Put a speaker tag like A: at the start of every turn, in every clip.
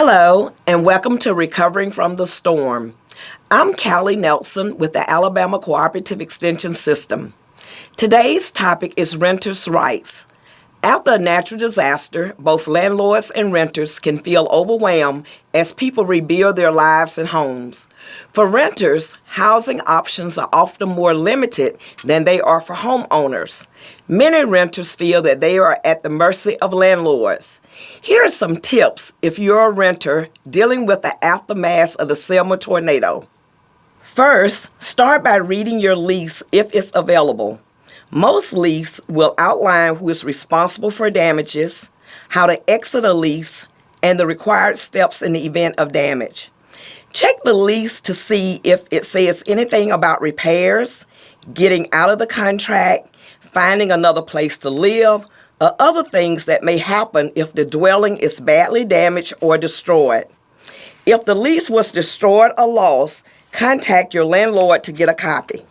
A: Hello, and welcome to Recovering from the Storm. I'm Callie Nelson with the Alabama Cooperative Extension System. Today's topic is renters' rights. After a natural disaster, both landlords and renters can feel overwhelmed as people rebuild their lives and homes. For renters, housing options are often more limited than they are for homeowners. Many renters feel that they are at the mercy of landlords. Here are some tips if you're a renter dealing with the aftermath of the Selma tornado. First, start by reading your lease if it's available. Most lease will outline who is responsible for damages, how to exit a lease, and the required steps in the event of damage. Check the lease to see if it says anything about repairs, getting out of the contract, finding another place to live, or other things that may happen if the dwelling is badly damaged or destroyed. If the lease was destroyed or lost, contact your landlord to get a copy.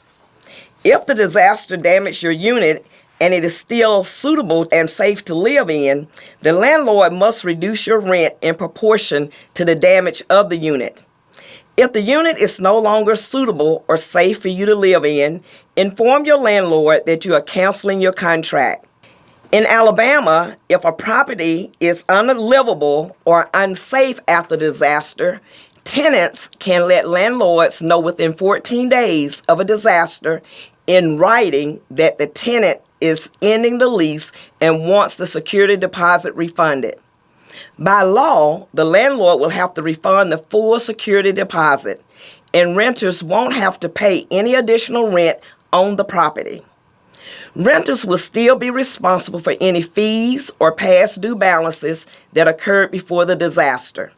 A: If the disaster damaged your unit and it is still suitable and safe to live in, the landlord must reduce your rent in proportion to the damage of the unit. If the unit is no longer suitable or safe for you to live in, inform your landlord that you are canceling your contract. In Alabama, if a property is unlivable or unsafe after disaster, Tenants can let landlords know within 14 days of a disaster in writing that the tenant is ending the lease and wants the security deposit refunded. By law, the landlord will have to refund the full security deposit, and renters won't have to pay any additional rent on the property. Renters will still be responsible for any fees or past due balances that occurred before the disaster.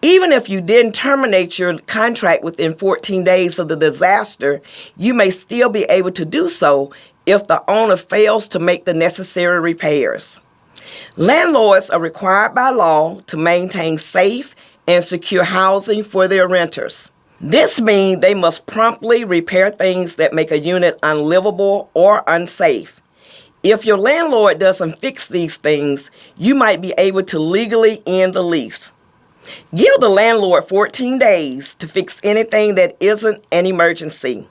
A: Even if you didn't terminate your contract within 14 days of the disaster, you may still be able to do so if the owner fails to make the necessary repairs. Landlords are required by law to maintain safe and secure housing for their renters. This means they must promptly repair things that make a unit unlivable or unsafe. If your landlord doesn't fix these things, you might be able to legally end the lease. Give the landlord 14 days to fix anything that isn't an emergency.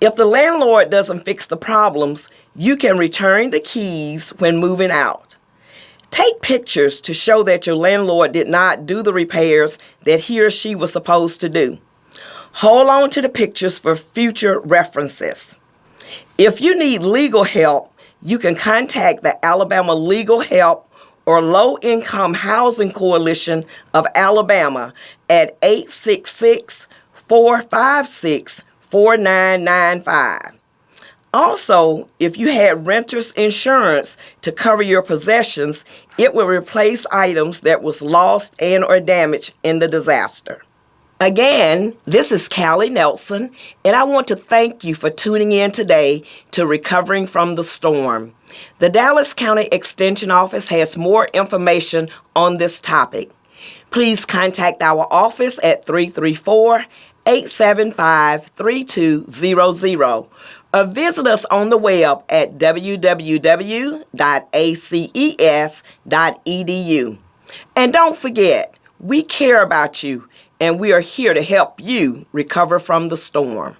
A: If the landlord doesn't fix the problems, you can return the keys when moving out. Take pictures to show that your landlord did not do the repairs that he or she was supposed to do. Hold on to the pictures for future references. If you need legal help, you can contact the Alabama Legal Help or Low Income Housing Coalition of Alabama at 866 456 4995. Also, if you had renter's insurance to cover your possessions, it will replace items that was lost and or damaged in the disaster. Again, this is Callie Nelson, and I want to thank you for tuning in today to Recovering from the Storm. The Dallas County Extension Office has more information on this topic. Please contact our office at 334 875 3200 or visit us on the web at www.aces.edu. And don't forget, we care about you and we are here to help you recover from the storm.